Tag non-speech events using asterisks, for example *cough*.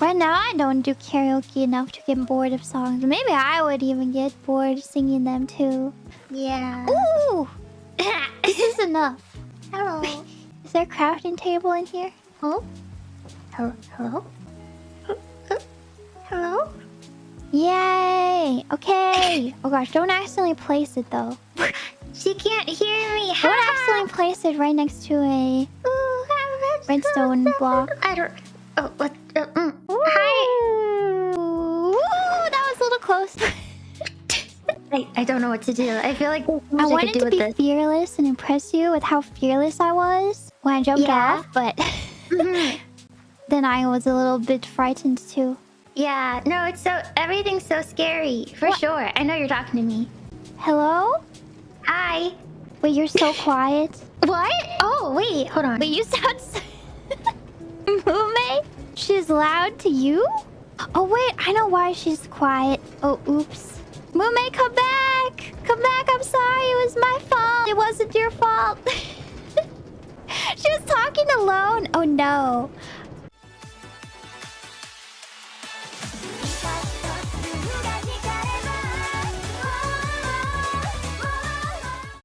Right now, I don't do karaoke enough to get bored of songs. Maybe I would even get bored singing them too. Yeah. Ooh! *coughs* this is enough. Hello. *laughs* Is there a crafting table in here? Oh? Hello? Hello? Hello? Yay! Okay. Oh gosh, don't accidentally place it though. *laughs* She can't hear me. Don't accidentally place it right next to a Ooh, redstone block. I don't. Oh, what? Uh, mm. Hi. Ooh, that was *laughs* a little close. I, I don't know what to do. I feel like I I wanted could do to with be this. fearless and impress you with how fearless I was when I jumped Yeah. off, but *laughs* Mhm. then I was a little bit frightened too. Yeah. No, it's so everything's so scary for What? sure. I know you're talking to me. Hello? Hi. Wait, you're so quiet. *laughs* What? Oh, wait. Hold on. Wait, you sound... Mume? She's loud to you? Oh wait, I know why she's quiet. Oh, oops. Mume, come back! Come back, I'm sorry, it was my fault. It wasn't your fault. *laughs* she was talking alone. Oh no.